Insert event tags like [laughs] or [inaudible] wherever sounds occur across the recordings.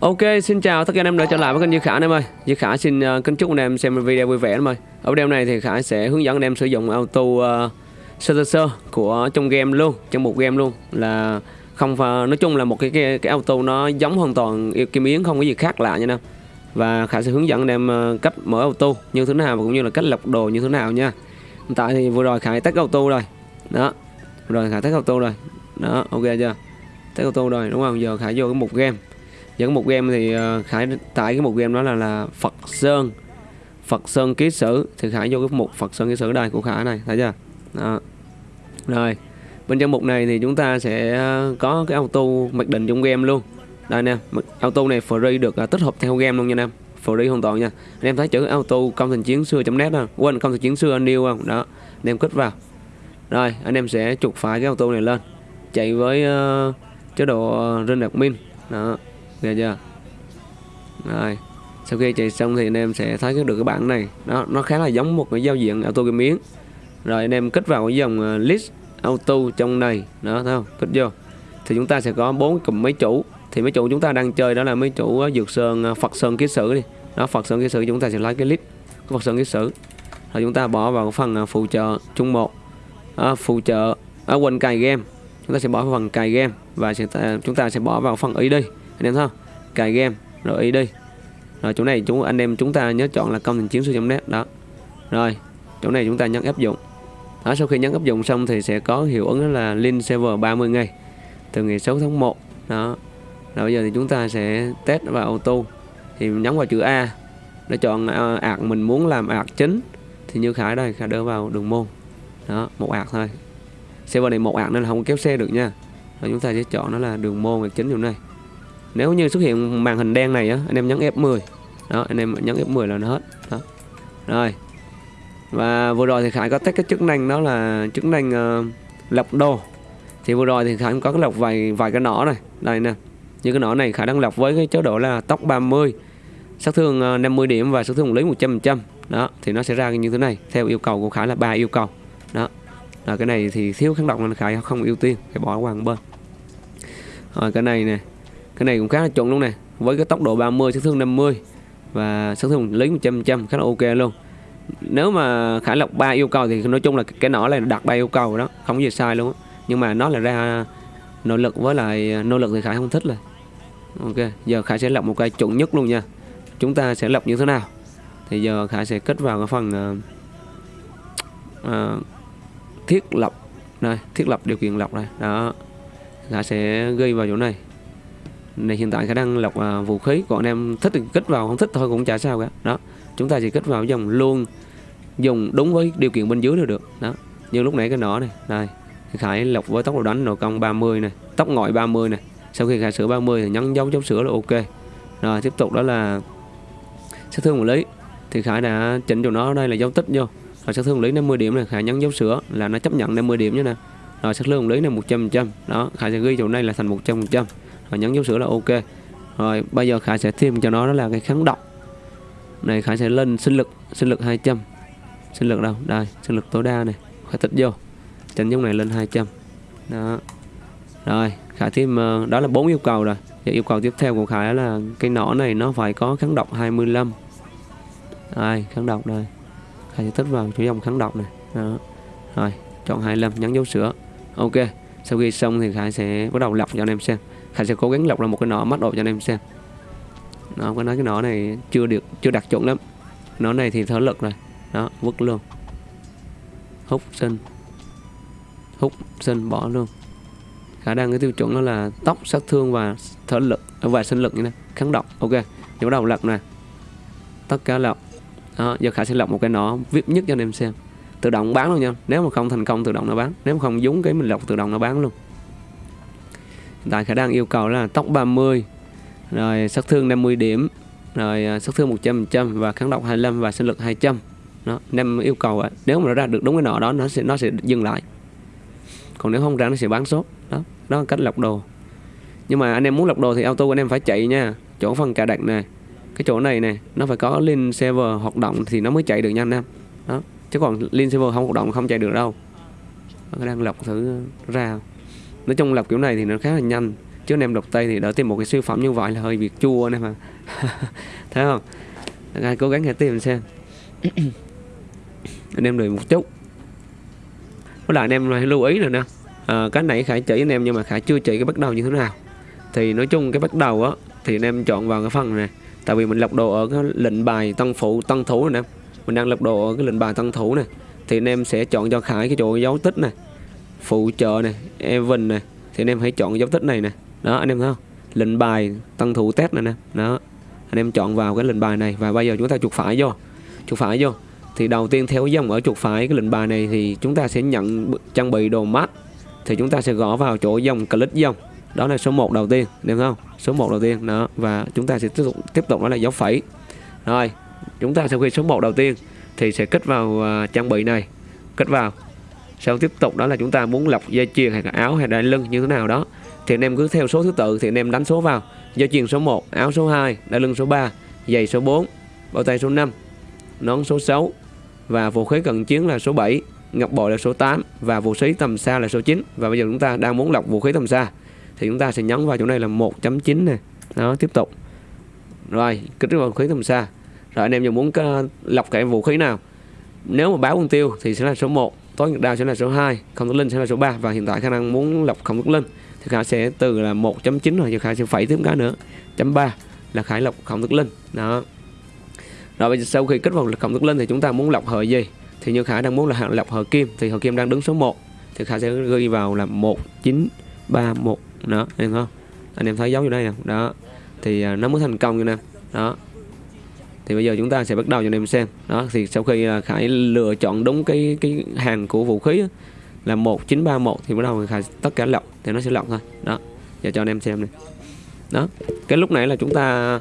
Ok, xin chào tất cả anh em đã trở lại với kênh Duy Khả anh em ơi. Duy Khả xin uh, kính chúc anh em xem video vui vẻ anh em ơi. Ở video này thì Khả sẽ hướng dẫn anh em sử dụng auto uh, sơ sơ sơ của trong game luôn, trong một game luôn là không uh, nói chung là một cái cái, cái auto nó giống hoàn toàn yêu kim yến không có gì khác lạ nha anh em. Và Khả sẽ hướng dẫn anh em uh, cách mở auto như thế nào và cũng như là cách lọc đồ như thế nào nha. Hiện tại thì vừa rồi Khả tắt auto rồi. Đó. Rồi Khả tắt auto rồi. Đó, ok chưa? Tắt auto rồi đúng không? Giờ Khả vô cái một game dẫn một game thì ờ, khải tại cái một game đó là là phật sơn. Phật sơn ký sử. Thì khải vô cái mục phật sơn ký sử đây của khải này thấy chưa? Đó. rồi bên trong mục này thì chúng ta sẽ ờ, có cái auto mặc định trong game luôn. Đây nè auto này free được ờ, tích hợp theo game luôn nha em. Free hoàn toàn nha. Anh em thấy chữ auto công thành chiến xưa net không quên công thành chiến xưa new không? Đó anh em kích vào. Rồi anh em sẽ chụp phải cái auto này lên. Chạy với uh, chế độ rên admin. Đó nghe chưa? Rồi sau khi chạy xong thì anh em sẽ thấy được cái bảng này. Nó nó khá là giống một cái giao diện auto game miếng. Rồi anh em kích vào cái dòng ờ, list auto trong này. Đó thấy không? Kích vô. Thì chúng ta sẽ có bốn cụm máy chủ. Thì mấy chủ chúng ta đang chơi đó là mấy chủ ờ, dược sơn ờ, phật sơn ký sử đi. Đó phật sơn ký sử chúng ta sẽ lấy cái list của phật sơn ký sử. Rồi chúng ta bỏ vào phần phụ trợ chung một. À, phụ trợ ở à, quên cài game. Chúng ta sẽ bỏ vào phần cài game và sẽ, chúng ta sẽ bỏ vào phần ý đi anh em thấy không? Cài game. Rồi ý đi. Rồi chỗ này chúng anh em chúng ta nhớ chọn là công trình chiến sư net. Đó. Rồi chỗ này chúng ta nhấn áp dụng. Đó, sau khi nhấn áp dụng xong thì sẽ có hiệu ứng đó là link server 30 ngày từ ngày 6 tháng 1 đó. Rồi bây giờ thì chúng ta sẽ test vào auto. Thì nhấn vào chữ A để chọn à, ạc mình muốn làm ạc chính. Thì như Khải đây Khải đưa vào đường môn. Đó một ạc thôi. Server này một ạc nên là không kéo xe được nha. Rồi chúng ta sẽ chọn nó là đường môn ạc chính chỗ này nếu như xuất hiện màn hình đen này á anh em nhấn F10 đó anh em nhấn F10 là nó hết. Đó. Rồi. Và vừa rồi thì Khải có test cái chức năng đó là chức năng uh, lọc đồ. Thì vừa rồi thì Khải có cái lọc vài vài cái nỏ này. Đây nè. Như cái nỏ này Khải đang lọc với cái chế độ là tốc 30 sát thương ờ, 50 điểm và sát thương lý 100 trăm. Đó thì nó sẽ ra như thế này theo yêu cầu của Khải là ba yêu cầu. Đó. Là cái này thì thiếu kháng độc nên Khải không ưu tiên phải bỏ qua một bên. Rồi cái này nè cái này cũng khá là chuẩn luôn nè. Với cái tốc độ 30 sát thương 50 và sát thương lấy 100 trăm khá là ok luôn. Nếu mà khải lộc ba yêu cầu thì nói chung là cái nỏ này đặt ba yêu cầu đó không gì sai luôn nhưng mà nó là ra nỗ lực với lại nỗ lực thì khải không thích rồi. Ok giờ khải sẽ lọc một cái chuẩn nhất luôn nha. Chúng ta sẽ lọc như thế nào? Thì giờ khải sẽ kết vào cái phần uh, uh, thiết lập. Này thiết lập điều kiện lọc này. Đó khải sẽ gây vào chỗ này này hiện tại khả năng lọc à, vũ khí còn anh em thích thì kích vào không thích thôi cũng chả sao cả. Đó chúng ta chỉ kích vào dòng luôn dùng đúng với điều kiện bên dưới là được. Đó như lúc nãy cái nỏ này đây khải lọc với tốc độ đánh nội công 30 này tốc ngoại 30 này. Sau khi khải sửa 30 thì nhấn dấu chốt sửa là ok. Rồi tiếp tục đó là sát thương một lý. Thì khải đã chỉnh cho nó đây là dấu tích vô. Rồi sát thương lý 50 điểm này khải nhấn dấu sửa là nó chấp nhận 50 điểm như nè. Rồi sát thương lý này 100 trăm đó khải sẽ ghi chỗ này là thành 100 trăm rồi nhấn dấu sửa là ok. Rồi, bây giờ Khải sẽ thêm cho nó, đó là cái kháng độc này, Khải sẽ lên sinh lực sinh lực 200 sinh lực đâu? Đây, sinh lực tối đa này. Khải tích vô. Chỉnh giống này lên 200 đó. Rồi, Khải thêm ờ, đó là bốn yêu cầu rồi. Và yêu cầu tiếp theo của Khải là cái nỏ này nó phải có kháng độc 25 ai kháng độc đây. Khải sẽ tích vào chỗ dòng kháng độc này. Đó. Rồi, chọn 25 nhấn dấu sửa ok, sau khi xong thì Khải sẽ bắt đầu lọc cho anh em xem. Khải sẽ cố gắng lọc ra một cái nọ mắt độ cho anh em xem. Nó có nói cái nọ này chưa được, chưa đặc chuẩn lắm. Nó này thì thở lực rồi. Đó, vứt luôn. Hút sinh hút sinh bỏ luôn. Khả năng cái tiêu chuẩn đó là tóc, sát thương và thở lực, và sinh lực như này, kháng độc ok, giờ bắt đầu lọc nè. Tất cả lọc. Đó, giờ khả sẽ lọc một cái nọ vip nhất cho anh em xem. Tự động bán luôn nha. Nếu mà không thành công, tự động nó bán. Nếu mà không dúng cái mình lọc, tự động nó bán luôn tại khả năng yêu cầu là tốc 30 rồi sát thương 50 điểm, rồi à, sát thương 100% và kháng độc 25 và sinh lực 200 đó nem yêu cầu nếu mà nó ra được đúng cái nọ đó, nó sẽ nó sẽ dừng lại. Còn nếu không ra, nó sẽ bán sốt. Đó đó là cách lọc đồ. Nhưng mà anh em muốn lọc đồ thì auto anh em phải chạy nha. Chỗ phần cài đặt này cái chỗ này này nó phải có link server hoạt động thì nó mới chạy được nha anh em. Đó, chứ còn link server không hoạt động không chạy được đâu. Nó đang lọc thử ra nói chung lọc kiểu này thì nó khá là nhanh. Chứ anh em đọc tay thì đỡ tìm một cái siêu phẩm như vậy là hơi việc chua anh em mà [laughs] thấy không? Ai cố gắng hãy tìm xem. [coughs] Anh em đợi một chút. Với lại anh em hãy lưu ý rồi nè à, cái này khải chỉ anh em nhưng mà khải chưa chỉ cái bắt đầu như thế nào. Thì nói chung cái bắt đầu á thì anh em chọn vào cái phần này. Tại vì mình lọc đồ ở cái lệnh bài tăng phụ tăng thủ này nè. Mình đang lọc đồ ở cái lệnh bài tăng thủ này thì anh em sẽ chọn cho khải cái chỗ dấu tích này phụ trợ này event này thì anh em hãy chọn dấu tích này nè. Đó anh em thấy không? Lệnh bài tăng thủ test này nè. Đó anh em chọn vào cái lệnh bài này và bây giờ chúng ta chuột phải vô. Chuột phải vô. Thì đầu tiên theo dòng ở chuột phải cái lệnh bài này thì chúng ta sẽ nhận trang bị đồ mắt thì chúng ta sẽ gõ vào chỗ dòng click dòng. Đó là số 1 đầu tiên được không? Số 1 đầu tiên đó và chúng ta sẽ tiếp tục tiếp tục đó là dấu phẩy. Rồi chúng ta sau khi số 1 đầu tiên. Thì sẽ kết vào uh, trang bị này. Kết vào sau tiếp tục đó là chúng ta muốn lọc dây chuyền hay là áo hay là lưng như thế nào đó. Thì anh em cứ theo số thứ tự thì anh em đánh số vào. Dây chuyền số 1 áo số 2 đai lưng số 3 giày số 4 bao tay số 5 nón số 6 và vũ khí cận chiến là số 7 ngọc bội là số 8 và vũ khí tầm xa là số 9 và bây giờ chúng ta đang muốn lọc vũ khí tầm xa thì chúng ta sẽ nhấn vào chỗ này là 1.9 này đó, tiếp tục. Rồi, kích vào vũ khí tầm xa. Rồi anh em giờ muốn ờ, lọc cái vũ khí nào? Nếu mà báo mục tiêu thì sẽ là số 1 tối ngược đao sẽ là số 2 không tốt linh sẽ là số 3 và hiện tại khả năng muốn lọc không tốt linh thì khả sẽ từ là 1.9 rồi thì khả sẽ phải thêm cái nữa. Chấm 3 là khải lọc không thức linh đó. Rồi bây giờ sau khi kích vào không thức linh thì chúng ta muốn lọc hợi gì? Thì như khả đang muốn là lọc hợi kim, thì hợi kim đang đứng số 1 thì khả sẽ ghi vào là 1931 đó anh em không anh em thấy dấu như đây nè. Đó. Thì à, nó mới thành công như nè. Đó thì bây giờ chúng ta sẽ bắt đầu cho anh em xem. Đó thì sau khi à, Khải lựa chọn đúng cái cái hàng của vũ khí là 1931 thì bắt đầu Khải tất cả lọc thì nó sẽ lọc thôi. Đó giờ cho anh em xem này đó cái lúc này là chúng ta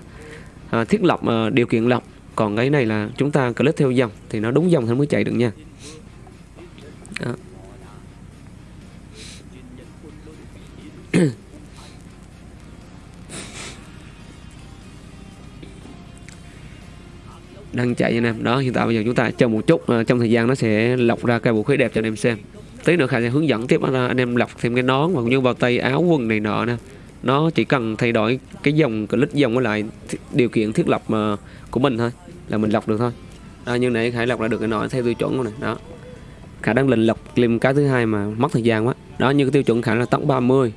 à, thiết lập à, điều kiện lọc còn cái này là chúng ta click theo dòng thì nó đúng dòng thì mới chạy được nha. Đó. [clears throat] Ừ. đang chạy anh em đó hiện tại bây giờ chúng ta chờ một chút uh, trong thời gian nó sẽ lọc ra cái vũ khí đẹp cho anh em xem. Tí nữa khả sẽ hướng dẫn tiếp là anh em lọc thêm cái nón và cũng như bao tay áo quần này nọ nè. Nó chỉ cần thay đổi cái dòng clip dòng với lại điều kiện thiết lập mà của mình thôi là mình lọc được thôi. À, như nãy khải lọc ra được cái nọ theo tiêu chuẩn này đó. Khả đang lình lọc lim cái thứ hai mà mất thời gian quá. Đó như cái tiêu chuẩn khả là tốc 30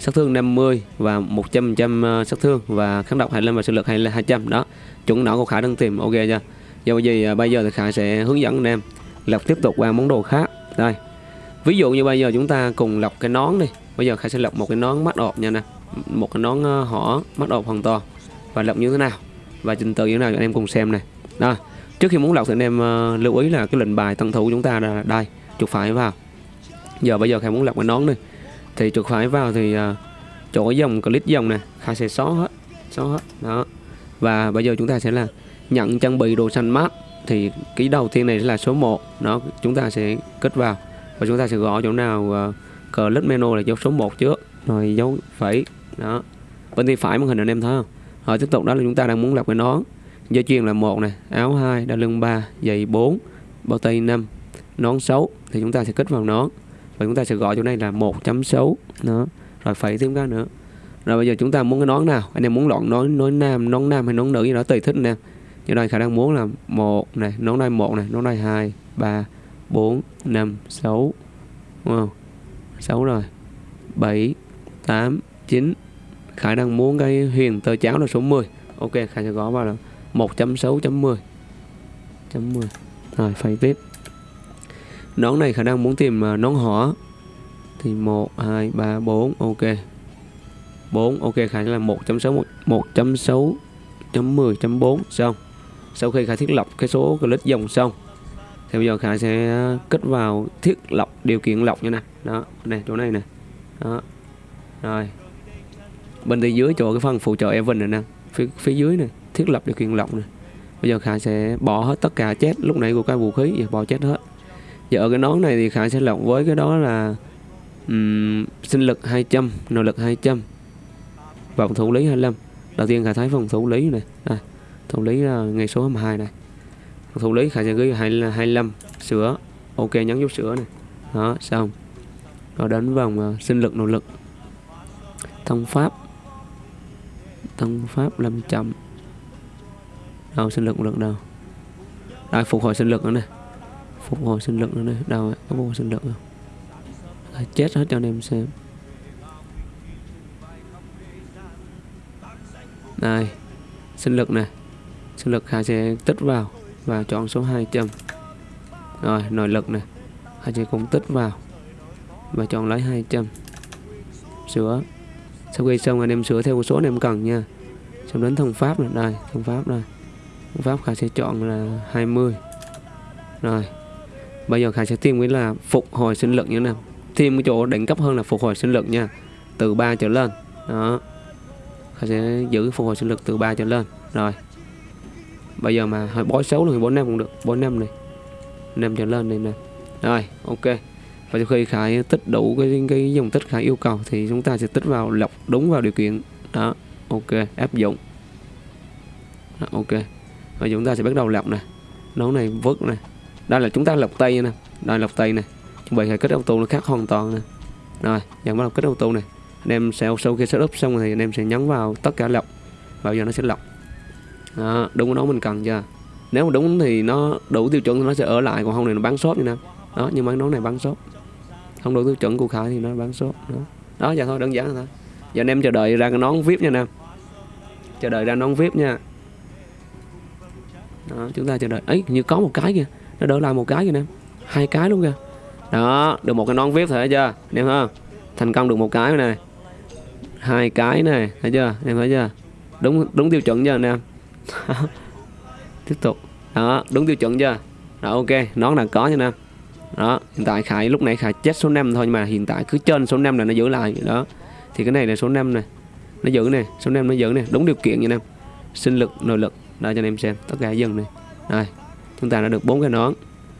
sát thương 50 và 100% ờ, sát thương và kháng độc 25 và sinh lực 200 đó. Chuẩn nỏ của Khải đang tìm, ok chưa? Do gì ờ, bây giờ thì Khải sẽ hướng dẫn anh em lọc tiếp tục qua món đồ khác. Đây. Ví dụ như bây giờ chúng ta cùng lọc cái nón đi. Bây giờ Khải sẽ lọc một cái nón mắt ộp nha nè. Một cái nón ờ, họ mắt ộp hoàn toàn. Và lọc như thế nào? Và trình tự như thế nào cho anh em cùng xem này. Đó trước khi muốn lọc thì anh em lưu ý là cái lệnh bài tân thủ của chúng ta là đây. Chuột phải vào. Giờ bây giờ Khải muốn lọc cái nón đi thì chuột phải vào thì uh, chỗ dòng click dòng này khai sẽ xóa hết xóa hết đó. Và bây giờ chúng ta sẽ là nhận trang bị đồ xanh mát. Thì cái đầu tiên này là số 1 nó chúng ta sẽ kết vào. Và chúng ta sẽ gõ chỗ nào à, uh, click menu là dấu số 1 trước rồi dấu phẩy đó. Bên tay phải màn hình anh em thấy không? Rồi tiếp tục đó là chúng ta đang muốn lập cái nón. Dây chuyền là một này áo 2 đai lưng 3 giày 4 bao tay 5 nón 6 thì chúng ta sẽ kết vào nón và chúng ta sẽ gọi chỗ này là 1.6 đó. Rồi phẩy thêm cái nữa. Rồi bây giờ chúng ta muốn cái nón nào? Anh em muốn lọn nón nón nam nón nam hay nón nữ gì đó, tùy thích nè. Như đây khả năng muốn là một này, nón đây một này, nón đây hai, ba, bốn, năm, sáu. Đúng không? Sáu rồi. Bảy, tám, chín. Khả năng muốn cái huyền tơ cháo là số 10 ok, khả sẽ gõ vào là 1.6.10 chấm 10 rồi, phẩy tiếp nón này khả năng muốn tìm à, nón hỏ thì 1 2 3 4 ok. 4 ok khả năng là 1.6 1.6.10.4 xong. Sau khi khả thiết lập cái số click dòng xong thì bây giờ khả sẽ kết vào thiết lập điều kiện lọc như này đó này chỗ này nè. Đó. Rồi. Bên tay dưới chỗ cái phần phụ trợ event này nè. Phía, phía dưới này thiết lập điều kiện lọc này bây giờ khả sẽ bỏ hết tất cả chết. Lúc nãy của cái vũ khí giờ bỏ chết hết và ở cái nón này thì Khải sẽ lọc với cái đó là um, sinh lực 200 nội lực 200 và phòng thủ lý 25 đầu tiên khải thấy phòng thủ lý này đây thủ lý là ngày số 22 này. Phòng thủ lý khải sẽ ghi 25 sửa ok nhấn dấu sửa này. Đó xong. Rồi đến vòng uh, sinh lực nội lực. Thông pháp. Thông pháp làm chậm. Đâu sinh lực một lực đâu? Đây phục hồi sinh lực nữa này phục hồi sinh lực nữa nè đâu ạ? có phục hồi sinh lực không? À, chết hết cho anh em xem. Đây sinh lực nè sinh lực hai sẽ tích vào và chọn số 200 rồi nội lực nè hai sẽ cũng tích vào và chọn lấy 200 sửa. Sau khi xong anh em sửa theo số anh em cần nha. Xong đến thông pháp này đây thông pháp đây. Thông pháp khả sẽ chọn là 20 rồi bây giờ Khải sẽ thêm cái là phục hồi sinh lực như thế nào. Thêm cái chỗ đỉnh cấp hơn là phục hồi sinh lực nha. Từ 3 trở lên. Đó. Khải sẽ giữ phục hồi sinh lực từ 3 trở lên. Rồi. Bây giờ mà hơi bói xấu thì bốn năm cũng được. Bốn năm này. Năm trở lên này nè. Rồi ok. Và sau khi Khải tích đủ cái cái dòng tích Khải yêu cầu thì chúng ta sẽ tích vào lọc đúng vào điều kiện. Đó. Ok áp dụng. Đó, ok. Và chúng ta sẽ bắt đầu lọc nè. Nấu này vớt này đây là chúng ta lọc tay nè. Đây lọc tay nè. Chuẩn bị Khải kết auto nó khác hoàn toàn nè. Rồi nhận bắt đầu kết auto này anh em sẽ sau khi setup xong thì anh em sẽ nhấn vào tất cả lọc. Bao giờ nó sẽ lọc. Đó, đúng cái đó mình cần chưa? Nếu mà đúng thì nó đủ tiêu chuẩn thì nó sẽ ở lại còn không thì nó bán sốt như nè. Đó nhưng mà cái nón này bán sốt không đủ tiêu chuẩn của khải thì nó bán shop đó. Đó giờ thôi đơn giản thôi. Giờ anh em chờ đợi ra cái nón vip nha nam chờ đợi ra nón vip nha. Đó chúng ta chờ đợi. Ấy như có một cái kìa nó đỡ lại một cái kìa nè, hai cái luôn kìa. Đó được một cái nón vip thấy chưa? Em ha. Thành công được một cái này. Hai cái này thấy chưa? Em thấy chưa? Đúng đúng tiêu chuẩn chưa anh em? [laughs] Tiếp tục. Đó đúng tiêu chuẩn chưa? Đó ok. Nón là có nha nam đó hiện tại Khải lúc này Khải chết số 5 thôi nhưng mà hiện tại cứ trên số 5 là nó giữ lại. Đó. Thì cái này là số 5 này. Nó giữ này số 5 nó giữ này. Đúng điều kiện nha em. Sinh lực nội lực. Đây cho anh em xem. Tất cả dần này đây chúng ta đã được bốn cái nón.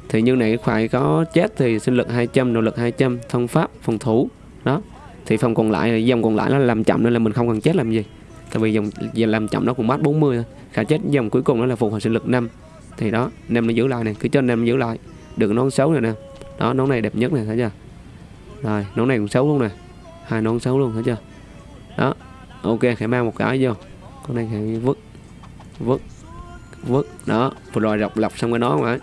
Thì như này phải có chết thì sinh lực 200 nỗ lực 200 thông pháp, phòng thủ. Đó. Thì phòng còn lại dòng còn lại nó làm chậm nên là mình không cần chết làm gì. Tại vì dòng làm chậm nó cũng mát 40 thôi. Khả chết dòng cuối cùng đó là phục hồi sinh lực 5 thì đó nem nó giữ lại này. Cứ cho nem giữ lại. Được nón xấu này nè. Đó, nón này đẹp nhất này, thấy chưa? Rồi, nón này cũng xấu luôn nè. Hai nón xấu luôn, thấy chưa? Đó. Ok, khải mang một cái vô. Con này khải vứt vứt vứt đó vừa rồi lọc lọc xong cái nón rồi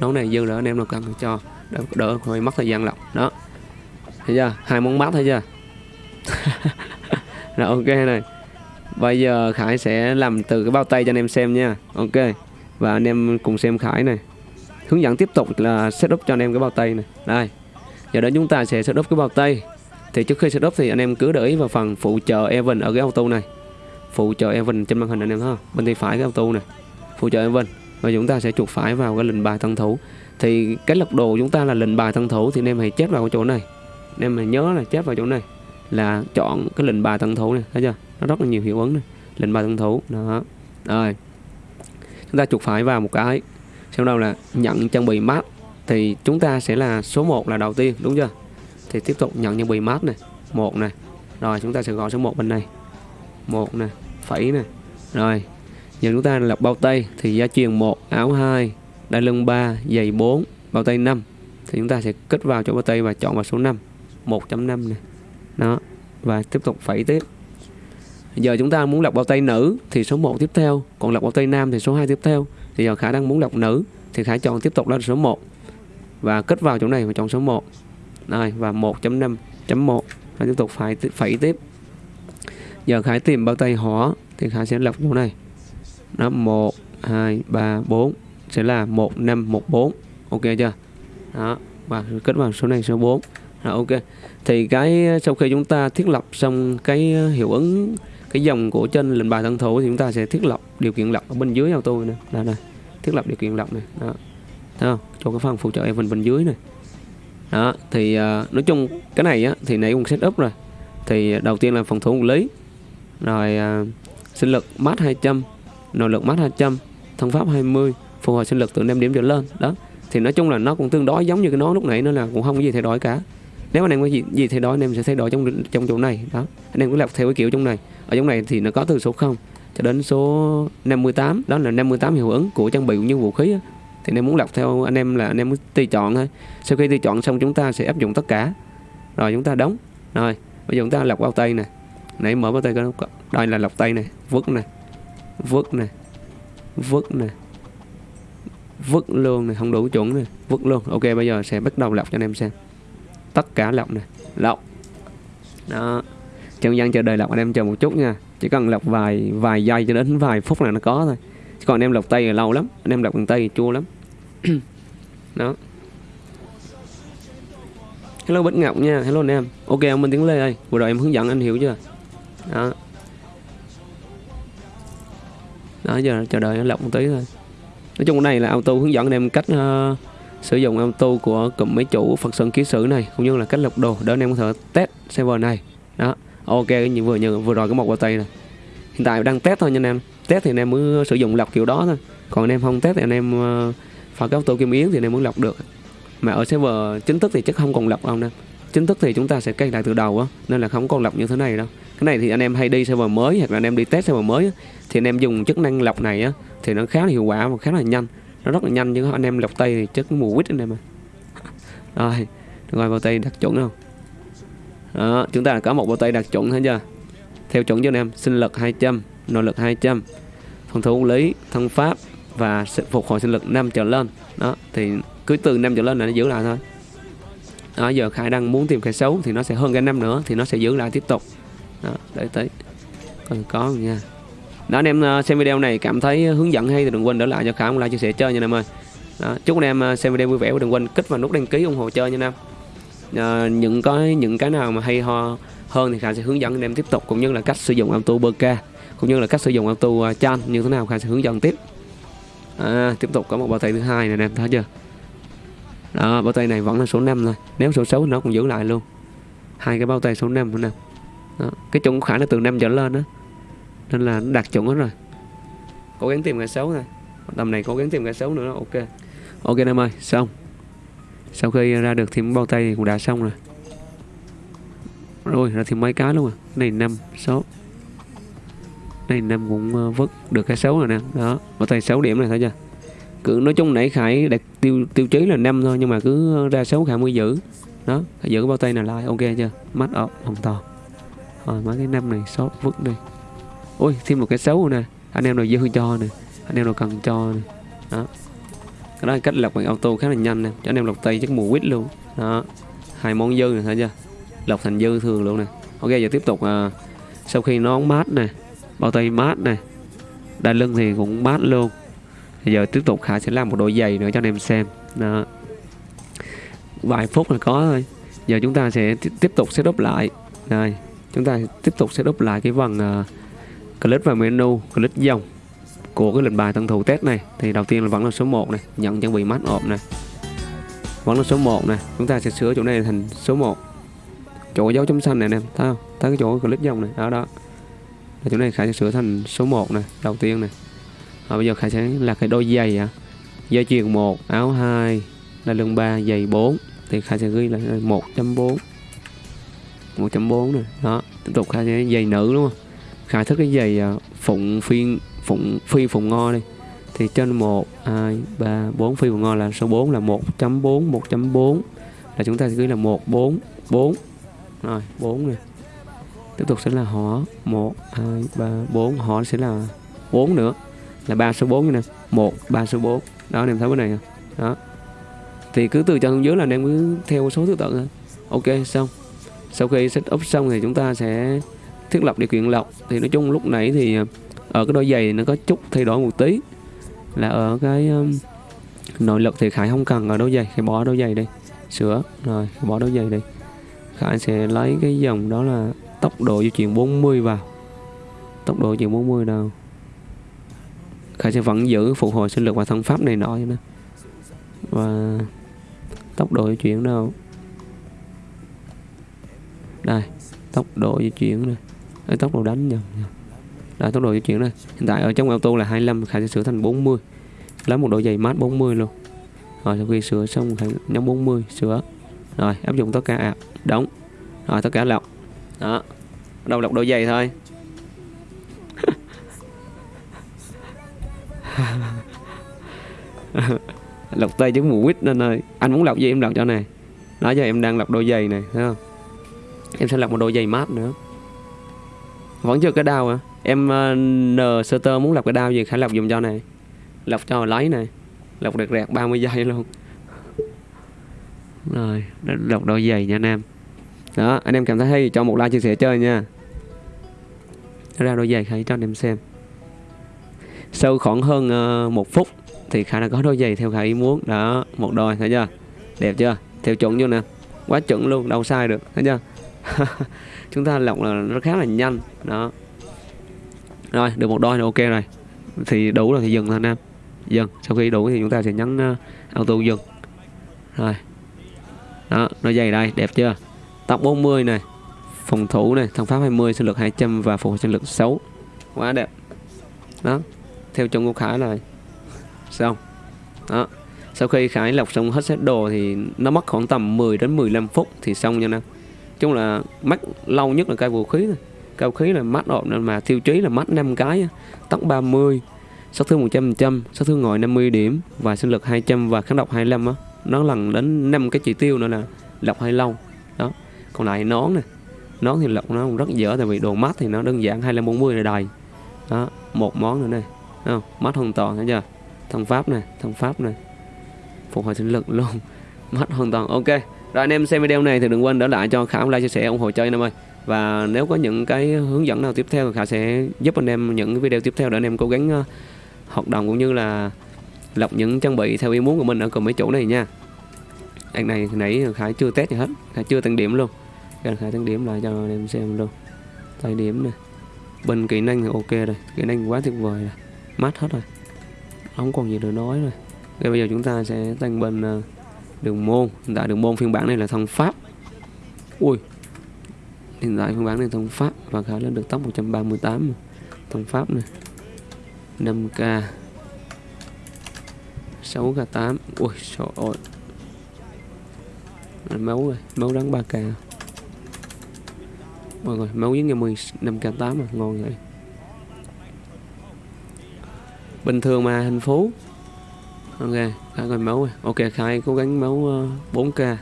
nón này dư rồi anh em nào cần cho. Đỡ, đỡ hơi mất thời gian lọc. Đó. Thấy chưa? Hai món mát thấy chưa? [laughs] Rồi ok này. Bây giờ khải sẽ làm từ cái bao tay cho anh em xem nha. Ok. Và anh em cùng xem khải này. Hướng dẫn tiếp tục là setup cho anh em cái bao tay này. Đây. Giờ đó chúng ta sẽ setup cái bao tay. Thì trước khi setup thì anh em cứ để ý vào phần phụ trợ event ở cái auto này phụ trợ Evan trên màn hình anh em thấy không bên tay phải cái auto này phụ trợ Evan. Và chúng ta sẽ chuột phải vào cái lệnh bài tân thủ. Thì cái lật đồ chúng ta là lệnh bài tân thủ, thì anh em hãy chép vào chỗ này. Anh em hãy nhớ là chép vào chỗ này. Là chọn cái lệnh bài tân thủ này thấy chưa? Nó rất là nhiều hiệu ứng này lệnh bài tân thủ, đó. Rồi. Chúng ta chuột phải vào một cái. Sau đó là nhận trang bị mát. Thì chúng ta sẽ là số 1 là đầu tiên, đúng chưa? Thì tiếp tục nhận trang bị mát này một này rồi, chúng ta sẽ gọi số 1 bên này. Một này phẩy này rồi, giờ chúng ta lập bao tay thì gia truyền 1 áo 2 đai lưng 3 giày 4 bao tay 5 thì chúng ta sẽ kết vào chỗ bao tay và chọn vào số 5 1.5 này đó, và tiếp tục phẩy tiếp. Giờ chúng ta muốn lọc bao tay nữ thì số 1 tiếp theo, còn lọc bao tay nam thì số 2 tiếp theo. Thì giờ khả năng muốn lọc nữ thì khả chọn tiếp tục là số 1 và kết vào chỗ này và chọn số 1 này và 1.5.1 Khải tiếp tục phải phẩy tiếp giờ Khải tìm bao tay hỏa thì Khải sẽ lọc chỗ này nó 1 2 3 4 sẽ là 1 5 1 4 ok chưa? Đó và kết vào số này số 4 Đó, ok. Thì cái ờ, sau khi chúng ta thiết lập xong cái ờ, hiệu ứng cái dòng của trên lệnh bài thân thủ thì chúng ta sẽ thiết lập điều kiện lọc ở bên dưới auto này là này thiết lập điều kiện lọc này. Đó. Thấy không? Cho cái phần phụ trợ event bên dưới này. Đó thì uh, nói chung cái này á thì nãy cũng setup rồi. Thì đầu tiên là phòng thủ quản lý rồi uh, sinh lực mát 200 nội lực mát 200 thông pháp 20 phục hồi sinh lực từ 5 điểm trở lên. Đó thì nói chung là nó cũng tương đối giống như cái nó lúc nãy nó là cũng không có gì thay đổi cả. Nếu anh em có gì, gì thay đổi anh em sẽ thay đổi trong trong chỗ này. Đó anh em cứ lọc theo cái kiểu trong này. Ở trong này thì nó có từ số 0 cho đến số 58 đó là 58 hiệu ứng của trang bị cũng như vũ khí thì anh em muốn lọc theo anh em là anh em muốn tùy chọn thôi. Sau khi tùy chọn xong chúng ta sẽ áp dụng tất cả. Rồi chúng ta đóng. Rồi bây giờ chúng ta lọc bao tay này nãy mở bao tay có đây là lọc tay này vứt này vứt này vứt này vứt luôn này không đủ chuẩn này vứt luôn. Ok, bây giờ sẽ bắt đầu lọc cho anh em xem. Tất cả lọc này lọc. Đó. Trong dân chờ đợi lọc anh em chờ một chút nha. Chỉ cần lọc vài vài giây cho đến vài phút là nó có thôi. Chứ còn anh em lọc tay là lâu lắm. Anh em lọc bằng tay thì chua lắm. [clears throat] Đó. Hello bích ngọc nha. Hello anh em. Ok, ông minh tiếng lê ơi. Vừa rồi em hướng dẫn anh hiểu chưa? Đó. Đó giờ chờ đợi nó lọc một tí thôi. Nói chung cái này là auto hướng dẫn anh em cách uh, sử dụng auto của cụm máy chủ Phật Sơn ký sử này cũng như là cách lọc đồ để anh em có thể test server này. Đó ok như vừa như vừa rồi cái một qua tay này hiện tại đang test thôi nha anh em. Test thì anh em mới sử dụng lọc kiểu đó thôi. Còn anh em không test thì anh em uh, phải cái auto kim yến thì anh em mới lọc được. Mà ở server chính thức thì chắc không còn lọc đâu nè chính thức thì chúng ta sẽ cài lại từ đầu á nên là không còn lọc như thế này đâu. Cái này thì anh em hay đi server mới hoặc là anh em đi test server mới á, thì anh em dùng chức năng lọc này á thì nó khá là hiệu quả và khá là nhanh. Nó rất là nhanh chứ anh em lọc tay thì chất mùa quýt anh em ơi rồi rồi bao tay đặt chuẩn không? Đó chúng ta có một bao tay đặt chuẩn hết chưa? Theo chuẩn cho anh em sinh lực 200 nội lực 200 phòng thủ lý thân pháp và sự phục hồi sinh lực 5 trở lên. Đó thì cứ từ 5 trở lên là nó giữ lại thôi đó giờ khải đang muốn tìm cái xấu thì nó sẽ hơn cái năm nữa thì nó sẽ giữ lại tiếp tục. Đó đợi tới còn có nha. Đó anh em ờ, xem video này cảm thấy hướng dẫn hay thì đừng quên để lại cho khải một like chia sẻ chơi nha anh em ơi. Đó, chúc anh em ờ, xem video vui vẻ và đừng quên kích vào nút đăng ký ủng hộ chơi nha anh em. À, những cái những cái nào mà hay ho hơn thì khải sẽ hướng dẫn anh em tiếp tục cũng như là cách sử dụng auto bk cũng như là cách sử dụng auto chan như thế nào khải sẽ hướng dẫn tiếp. À, tiếp tục có một bài tay thứ hai này anh em thấy chưa? Đó, bao tay này vẫn là số 5 thôi. Nếu số 6 nó cũng giữ lại luôn. Hai cái bao tay số 5 nè đó. cái chuẩn khả nó từ 5 trở lên đó nên là nó đạt chuẩn hết rồi. Cố gắng tìm cái xấu thôi. Tầm này cố gắng tìm cái xấu nữa đó. ok. Ok em ơi, xong. Sau khi ra được thêm bao tay thì cũng đã xong rồi. Rồi, ra thêm mấy cái luôn à. Này, năm, sáu. Này, năm cũng ờ, vứt được cái xấu rồi nè. Đó, bao tay 6 điểm này thấy chưa cứ nói chung nãy khải đặt tiêu tiêu chí là năm thôi nhưng mà cứ ra xấu khải mới giữ. Đó khải giữ cái bao tay này lại ok chưa? Mắt ọc hoàn toàn rồi mấy cái năm này sót vứt đi. Ôi thêm một cái xấu nè. Anh em nào dư cho nè. Anh em nào cần cho nè. Đó. Cái đó là cách lọc bằng auto khá là nhanh nè. Cho anh em lọc tay chắc mùa quýt luôn. Đó. Hai món dư này thấy chưa lọc thành dư thường luôn nè. Ok giờ tiếp tục à, sau khi nón mát nè bao tay mát nè đai lưng thì cũng mát luôn. Bây giờ tiếp tục khải sẽ làm một đôi giày nữa cho anh em xem. Đó. Vài phút là có thôi. Giờ chúng ta sẽ tiếp tục setup lại. Đây chúng ta tiếp tục setup lại cái phần ờ, uh, click vào menu click dòng của cái lệnh bài tân thủ test này. Thì đầu tiên là vẫn là số 1 này nhận trang bị mắt ộp này. Vẫn là số 1 này chúng ta sẽ sửa chỗ này thành số 1 chỗ dấu chấm xanh này nè thấy không? Thấy cái chỗ click dòng này đó đó. Chỗ này khải sẽ sửa thành số 1 này đầu tiên này và bây giờ khải sẽ là cái đôi giày à dây chuyền 1 áo 2 là lưng 3 giày 4 thì khải sẽ ghi là 1.4 1.4 này đó, tiếp tục khải sẽ giày nữ đúng không? Khải thích cái giày à, phụng phiên, phụng, phi phụng ngo đi. Thì trên 1 2 3 4 phi phụng ngo là số 4 là 1.4 1.4 là chúng ta sẽ ghi là 144. rồi 4 này tiếp tục sẽ là họ 1 2 3 4 họ sẽ là 4 nữa là 3 số 4 nè. 1 3 số 4 đó anh em thấy cái này không đó. Thì cứ từ trên xuống dưới là anh em cứ theo số thứ tự thôi. Ok xong. Sau khi set up xong thì chúng ta sẽ thiết lập điều kiện lọc. Thì nói chung lúc nãy thì ở cái đôi giày nó có chút thay đổi một tí. Là ở cái um, nội lực thì khải không cần ở đôi giày. Khải bỏ đôi giày đi. Sửa. Rồi bỏ đôi giày đi. Khải sẽ lấy cái dòng đó là tốc độ di chuyển 40 vào. Tốc độ di chuyển 40 đâu khải sẽ vẫn giữ phục hồi sinh lực và thân pháp này nọ nữa và tốc độ di chuyển đâu? Đây tốc độ di chuyển này tốc độ đánh nhầm. Đây, tốc độ di chuyển này hiện tại ở trong auto là 25 khải sẽ sửa thành 40 lấy một độ dày mát 40 luôn. Rồi sau khi sửa xong khải nhấn 40 sửa. Rồi áp dụng tất cả ạp đóng rồi tất cả lọc. Đó. Đầu lọc độ dày thôi. [laughs] lọc tay chứ mù quýt nên ơi. Anh muốn lọc gì em lọc cho này đó giờ em đang lọc đôi giày này thấy không? Em sẽ lọc một đôi giày mát nữa. Vẫn chưa cái đau à em uh, n sơ tơ muốn lọc cái đau gì khả lọc dùng cho này lọc cho lấy này lọc được rẹt 30 giây luôn. [laughs] Rồi lọc đôi giày nha anh em. Đó anh em cảm thấy hay cho một like chia sẻ chơi nha. Ra đôi giày khải cho anh em xem sau khoảng hơn uh, một phút thì khả đã có đôi giày theo khả ý muốn. Đó một đôi thấy chưa? Đẹp chưa? Theo chuẩn chưa nè. Quá chuẩn luôn đâu sai được thấy chưa? [laughs] Chúng ta lọc là nó khá là nhanh. Đó. Rồi được một đôi là ok rồi. Thì đủ rồi thì dừng thôi nam dừng. Sau khi đủ thì chúng ta sẽ nhấn uh, ờ, auto dừng. Rồi. Đó nó dày đây đẹp chưa? Tóc 40 này. Phòng thủ này thằng pháp 20 sinh lực 200 và phục hồi sinh lực 6 quá đẹp. Đó theo trong của Khải là xong đó. Sau khi Khải lọc xong hết set đồ thì nó mất khoảng tầm 10 đến 15 phút thì xong nha nè chung là mắc lâu nhất là cây vũ khí thôi. Cao khí là mắt ổn nên mà tiêu chí là mắt 5 cái tóc 30 sát thương 100% sát thương ngồi 50 điểm và sinh lực 200 và kháng độc 25 á. Nó lần đến 5 cái chỉ tiêu nữa là lọc hay lâu. Đó. Còn lại nón nè. Nón thì lọc nó rất dở tại vì đồ mắt thì nó đơn giản 25 40 là đầy. Đó. Một món nữa này không? mắt hoàn toàn thấy chưa? Thông pháp này thông pháp này. Phục hồi sinh lực luôn. [laughs] Mắt hoàn toàn ok. Rồi anh em xem video này thì đừng quên để lại cho Khảo like chia sẻ ủng hộ chơi anh em ơi. Và nếu có những cái hướng dẫn nào tiếp theo thì khả sẽ giúp anh em những video tiếp theo để anh em cố gắng ờ, uh, hoạt động cũng như là lọc những trang bị theo ý muốn của mình ở cùng mấy chỗ này nha. Anh này nãy khải chưa test gì hết. Khải chưa tăng điểm luôn. Khải tăng điểm lại cho anh em xem luôn. Tay điểm này bên kỹ năng thì ok rồi. Kỹ năng quá tuyệt vời rồi mát hết rồi. Không còn gì để nói rồi. Thế bây giờ chúng ta sẽ tăng bên uh, đường môn. Hiện tại đường môn phiên bản này là thân pháp. Ui hiện tại phiên bản này thân pháp và khả lên được tốc 138 thân pháp này 5k 6k8 ui trời ơi. Máu rồi máu đắng 3k mọi người máu với ngày 10 5k8 mà ngon vậy bình thường mà hình phú ok khai coi máu ok khai cố gắng máu 4k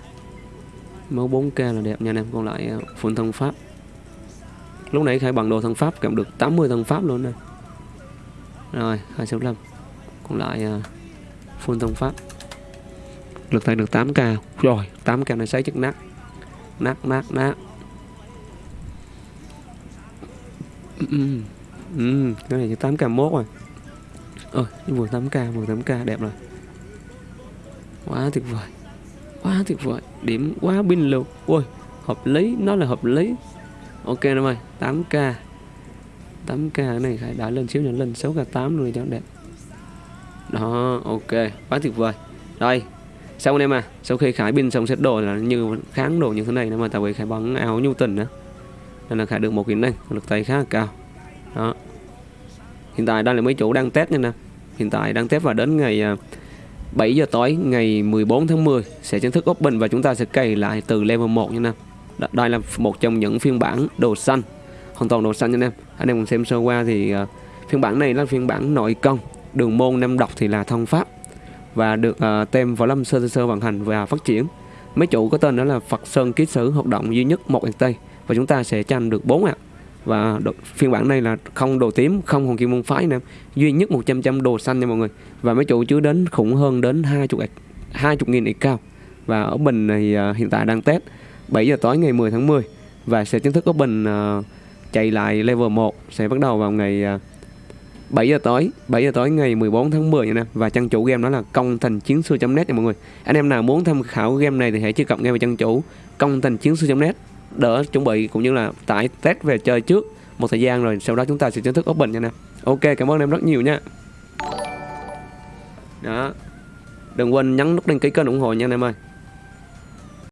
máu 4k là đẹp nha anh em còn lại ờ, phun thân pháp. Lúc nãy khai bằng đồ thân pháp cầm được 80 thân pháp luôn nè rồi 265 còn lại ờ, phun thân pháp. Lực tay được 8k rồi 8k này sấy chất nát. Nát nát nát. Ừ, ừ, ừ cái này chỉ 8k mốt rồi ơi vừa 8k vừa 8k đẹp rồi. Quá tuyệt vời. Quá tuyệt vời. Điểm quá pin luôn Ôi, hợp lý. Nó là hợp lý. Ok em ơi 8k 8k này phải đã lên xíu nữa lên 6k8 luôn cho đẹp. Đó ok. Quá tuyệt vời. Đây, xong anh em à. Sau khi khải pin xong set đồ là như kháng đồ như thế này mà tại vì khải bắn áo nhu tình nữa nên là khải được một kỹ năng lực tay khá là cao. Đó. Hiện tại đây là mấy chủ đang test nha nè hiện tại đang test và đến ngày à, 7 giờ tối ngày 14 tháng 10 sẽ chính thức open và chúng ta sẽ cày lại từ level 1 nha anh em. Đây là một trong những phiên bản đồ xanh, hoàn toàn đồ xanh nha anh em. Anh em cùng xem sơ qua thì uh, phiên bản này là phiên bản nội công, đường môn năm độc thì là thông pháp và được uh, tem võ lâm sơ sơ sơ vận hành và phát triển. Mấy chủ có tên đó là Phật Sơn Ký Sử hoạt động duy nhất một Tây và chúng ta sẽ tranh được 4 ạ. À và đồ, phiên bản này là không đồ tím không hoàng kim môn phái nè. Duy nhất 100 trăm đồ xanh nha mọi người. Và mấy chủ chứa đến khủng hơn đến 20 20 nghìn ít cao. Và ở bình này uh, hiện tại đang test 7 giờ tối ngày 10 tháng 10 và sẽ chính thức có bình uh, chạy lại level 1 sẽ bắt đầu vào ngày à, uh, 7 giờ tối 7 giờ tối ngày 14 tháng 10 nha nè. Và trang chủ game đó là công thành chiến sư net nha mọi người. Anh em nào muốn tham khảo game này thì hãy truy cập ngay vào trang chủ công thành chiến sư net đỡ chuẩn bị cũng như là tải test về chơi trước một thời gian rồi, sau đó chúng ta sẽ chính thức open nha nè. Ok, cảm ơn em rất nhiều nha. Đó. Đừng quên nhấn nút đăng ký kênh ủng hộ nha anh em ơi.